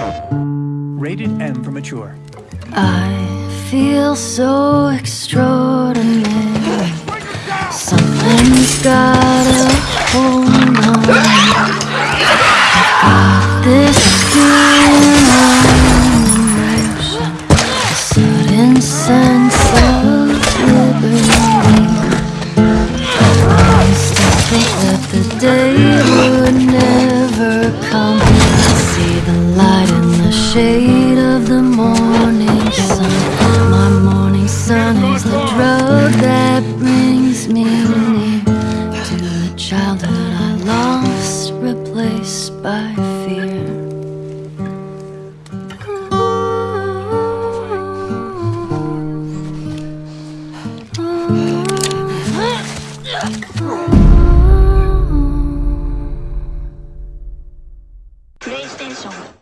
Rated M for mature. I feel so extraordinary. Something's gotta hold on. Got this feeling on a sudden sense of liberty. I used to think that the day would never come see the light in the shade of the morning sun. My morning sun is the drug that brings me near To the childhood I lost, replaced by fear. Oh プレイステーション